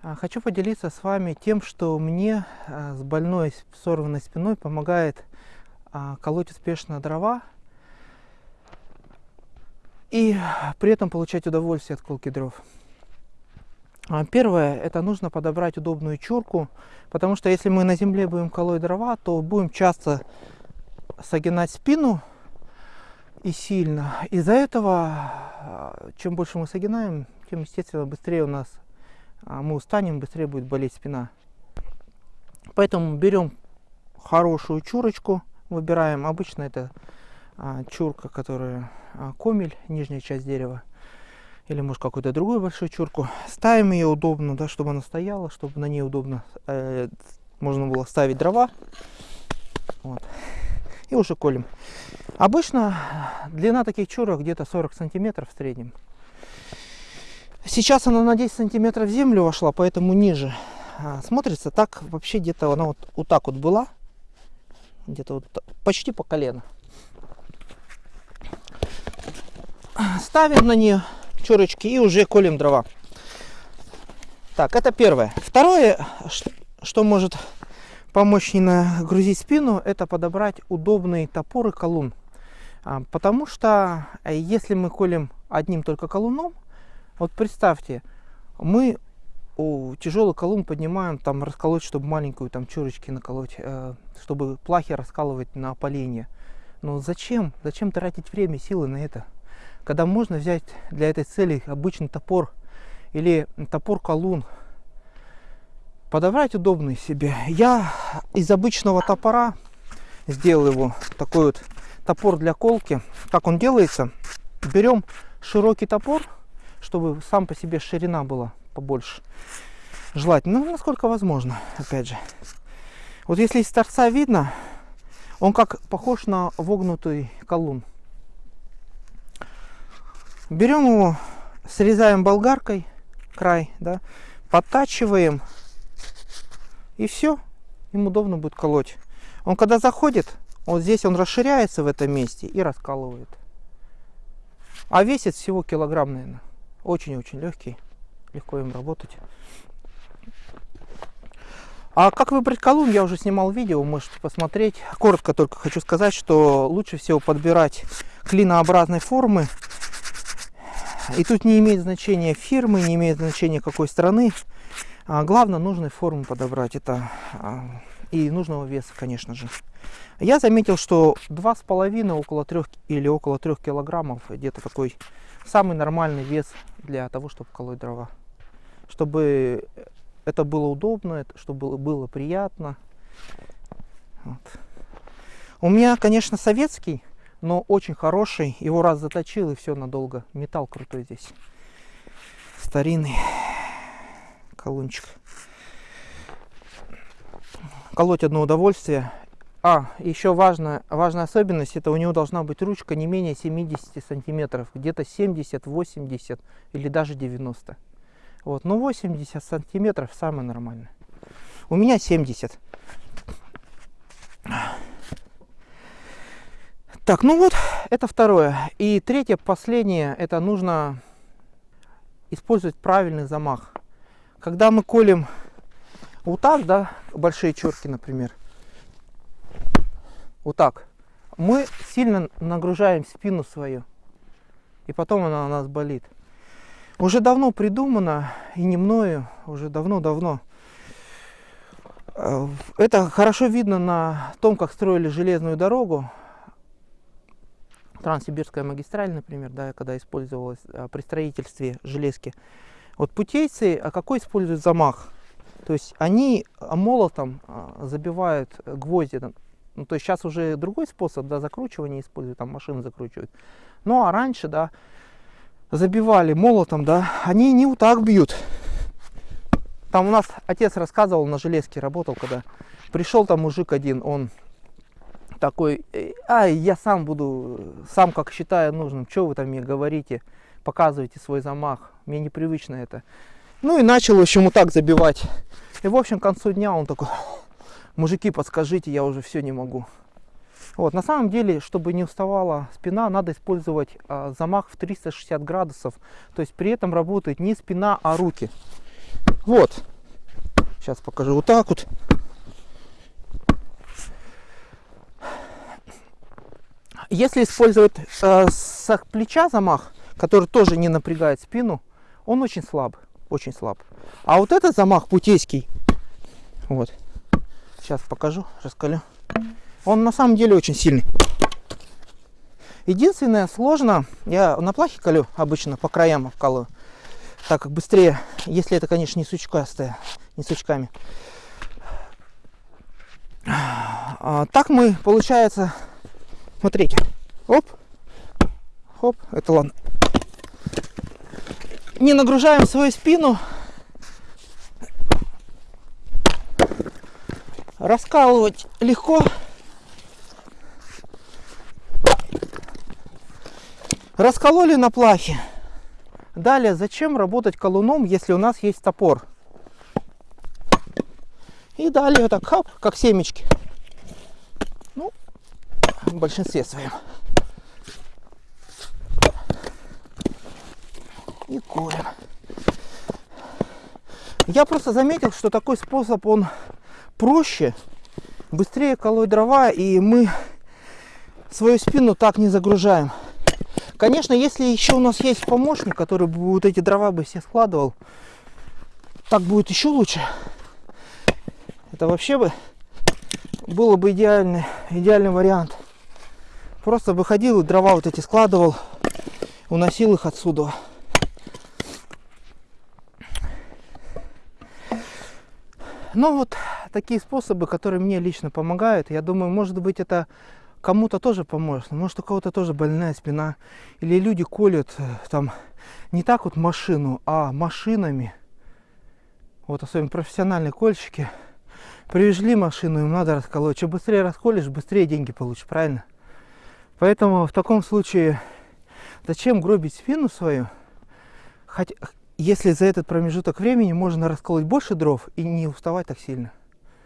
А, Хочу поделиться с вами тем, что мне а, с больной сорванной спиной помогает а, колоть успешно дрова и при этом получать удовольствие от колки дров. Первое, это нужно подобрать удобную чурку, потому что если мы на земле будем колоть дрова, то будем часто согинать спину и сильно. Из-за этого, чем больше мы согинаем, тем, естественно, быстрее у нас мы устанем, быстрее будет болеть спина. Поэтому берем хорошую чурочку, выбираем. Обычно это а, чурка, которая а, комель, нижняя часть дерева. Или может какую-то другую большую чурку. Ставим ее удобно, да, чтобы она стояла, чтобы на ней удобно э, можно было ставить дрова. Вот. И уже колем. Обычно длина таких чурок где-то 40 сантиметров в среднем. Сейчас она на 10 сантиметров в землю вошла, поэтому ниже. А, смотрится так, вообще где-то она вот, вот так вот была. Где-то вот почти по колено. Ставим на нее чурочки и уже колем дрова. Так, это первое. Второе, что может помочь не нагрузить спину, это подобрать удобный топор и колун. А, Потому что э, если мы колем одним только колуном, вот представьте, мы у тяжелый колун поднимаем, там расколоть, чтобы маленькую там чурочки наколоть, э, чтобы плахи раскалывать на поленье. Но зачем? Зачем тратить время, силы на это? Когда можно взять для этой цели обычный топор или топор колун, подобрать удобный себе. Я из обычного топора сделал его такой вот топор для колки. Как он делается? Берем широкий топор, чтобы сам по себе ширина была побольше. Желательно, ну, насколько возможно, опять же. Вот если из торца видно, он как похож на вогнутый колун. Берем его, срезаем болгаркой край, да, подтачиваем, и все, им удобно будет колоть. Он когда заходит, вот здесь он расширяется в этом месте и раскалывает. А весит всего килограмм, наверное. Очень-очень легкий. Легко им работать. А как выбрать колун, я уже снимал видео, можете посмотреть. Коротко только хочу сказать, что лучше всего подбирать клинообразной формы. И тут не имеет значения фирмы, не имеет значения какой страны. А главное, нужной формы подобрать. Это а, и нужного веса, конечно же. Я заметил, что 2,5 около 3 или около 3 килограммов где-то такой самый нормальный вес для того, чтобы колоть дрова. Чтобы это было удобно, чтобы было, было приятно. Вот. У меня, конечно, советский, но очень хороший. Его раз заточил и все надолго. Металл крутой здесь. Старинный колунчик. Колоть одно удовольствие. А, еще важная, важная особенность, это у него должна быть ручка не менее 70 сантиметров, где-то 70, 80 или даже 90. Вот, но 80 сантиметров самое нормальное. У меня 70. Так, ну вот, это второе. И третье, последнее, это нужно использовать правильный замах. Когда мы колем вот так, да, большие черки, например, вот так, мы сильно нагружаем спину свою, и потом она у нас болит. Уже давно придумано, и не мною, уже давно-давно. Э, Это хорошо видно на том, как строили железную дорогу. Транссибирская магистраль, например, да, когда использовалась а, при строительстве железки. Вот путейцы, а какой используют замах? То есть они а, молотом а, забивают гвозди. Ну, то есть сейчас уже другой способ да, закручивания используют, там машины закручивают. Ну а раньше, да, забивали молотом, да, они не вот так бьют. Там у нас отец рассказывал, на железке работал, когда пришел там мужик один, он такой, «Э, ай, я сам буду, сам как считаю нужным, что вы там мне говорите, показываете свой замах, мне непривычно это. Ну и начал, в общем, вот так забивать. И, в общем, к концу дня он такой, мужики, подскажите, я уже все не могу. Вот, на самом деле, чтобы не уставала спина, надо использовать а, замах в 360 градусов. То есть при этом работает не спина, а руки. Вот. Сейчас покажу вот так вот. Если использовать э, с плеча замах, который тоже не напрягает спину, он очень слаб, очень слаб. А вот этот замах путейский, вот, сейчас покажу, раскалю, он на самом деле очень сильный. Единственное, сложно, я на плахе колю обычно, по краям обкалываю, так как быстрее, если это, конечно, не сучкастая, не сучками. А, так мы, получается, смотрите, оп, хоп, это ладно. Не нагружаем свою спину. Раскалывать легко. Раскололи на плахе. Далее, зачем работать колуном, если у нас есть топор? И далее так, хоп, как семечки. Ну, в большинстве своем. И колем. Я просто заметил, что такой способ, он проще, быстрее колоть дрова, и мы свою спину так не загружаем. Конечно, если еще у нас есть помощник, который бы вот эти дрова бы все складывал, так будет еще лучше. Это вообще бы было бы идеальный, идеальный вариант. Просто бы ходил и дрова вот эти складывал, уносил их отсюда. Ну вот такие способы, которые мне лично помогают. Я думаю, может быть это кому-то тоже поможет. Может у кого-то тоже больная спина. Или люди колют э, там не так вот машину, а машинами. Вот особенно профессиональные кольщики. Привезли машину, им надо расколоть. Чем быстрее расколешь, быстрее деньги получишь, правильно? Поэтому в таком случае зачем гробить спину свою? Хотя, если за этот промежуток времени можно расколоть больше дров и не уставать так сильно.